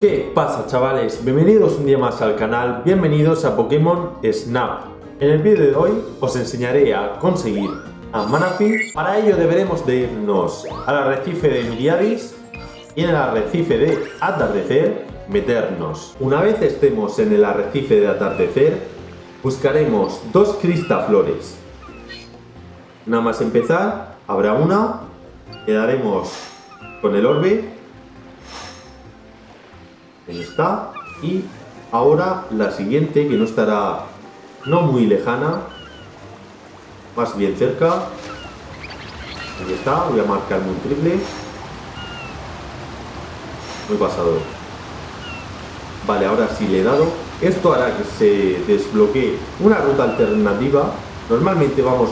¿Qué pasa chavales? Bienvenidos un día más al canal, bienvenidos a Pokémon Snap. En el vídeo de hoy os enseñaré a conseguir a Manaphy. Para ello deberemos de irnos al arrecife de Miriadis y en el arrecife de Atardecer meternos. Una vez estemos en el arrecife de Atardecer, buscaremos dos cristaflores. Nada más empezar, habrá una, quedaremos con el orbe Ahí está. Y ahora la siguiente, que no estará no muy lejana, más bien cerca. Ahí está, voy a marcarme un triple. Muy pasado. Vale, ahora sí le he dado. Esto hará que se desbloquee una ruta alternativa. Normalmente vamos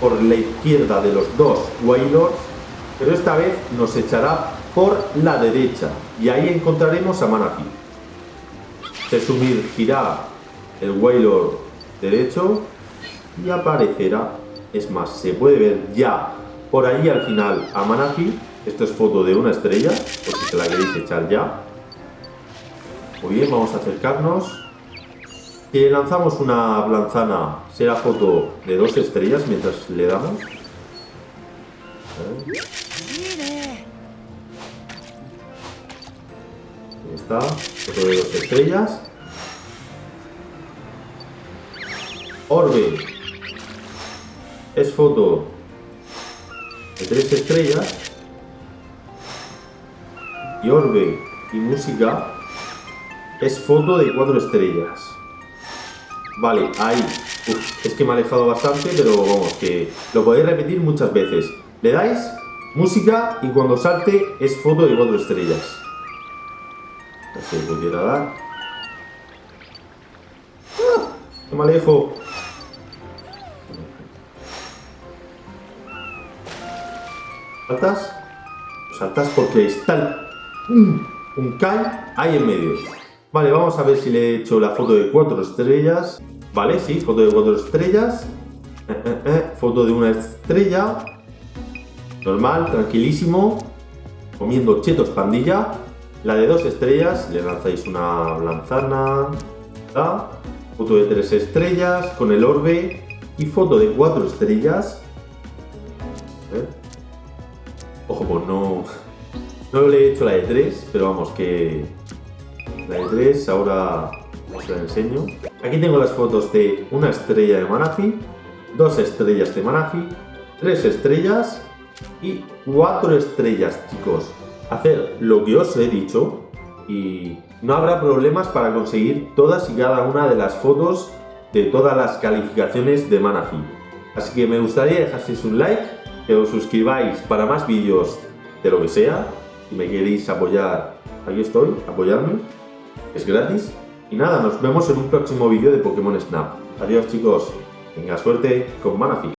por la izquierda de los dos Wailords, pero esta vez nos echará por la derecha y ahí encontraremos a Manaphy. Se sumergirá el Wailord derecho y aparecerá, es más, se puede ver ya por ahí al final a Manaphy. Esto es foto de una estrella, por si se la queréis echar ya. Muy bien, vamos a acercarnos. Si le lanzamos una lanzana, será foto de dos estrellas mientras le damos. Está, foto de dos estrellas. Orbe es foto de tres estrellas. Y Orbe y música es foto de cuatro estrellas. Vale, ahí. es que me ha alejado bastante, pero vamos, que lo podéis repetir muchas veces. Le dais música y cuando salte es foto de cuatro estrellas se pudiera dar. ¡Ah! ¡Que me alejo! ¿Saltas? Saltas porque está un, un Kai ahí en medio. Vale, vamos a ver si le he hecho la foto de cuatro estrellas. Vale, sí, foto de cuatro estrellas. Eh, eh, eh, foto de una estrella. Normal, tranquilísimo. Comiendo chetos pandilla. La de dos estrellas, le lanzáis una lanzana, foto de tres estrellas con el orbe y foto de cuatro estrellas. ¿Eh? Ojo, pues no, no le he hecho la de tres, pero vamos que la de tres ahora os la enseño. Aquí tengo las fotos de una estrella de Manafi, dos estrellas de Manafi, tres estrellas y cuatro estrellas, chicos hacer lo que os he dicho y no habrá problemas para conseguir todas y cada una de las fotos de todas las calificaciones de Manaphy. Así que me gustaría dejaseis un like, que os suscribáis para más vídeos de lo que sea. Si me queréis apoyar, aquí estoy, apoyarme. Es gratis. Y nada, nos vemos en un próximo vídeo de Pokémon Snap. Adiós chicos, tenga suerte con Manaphy.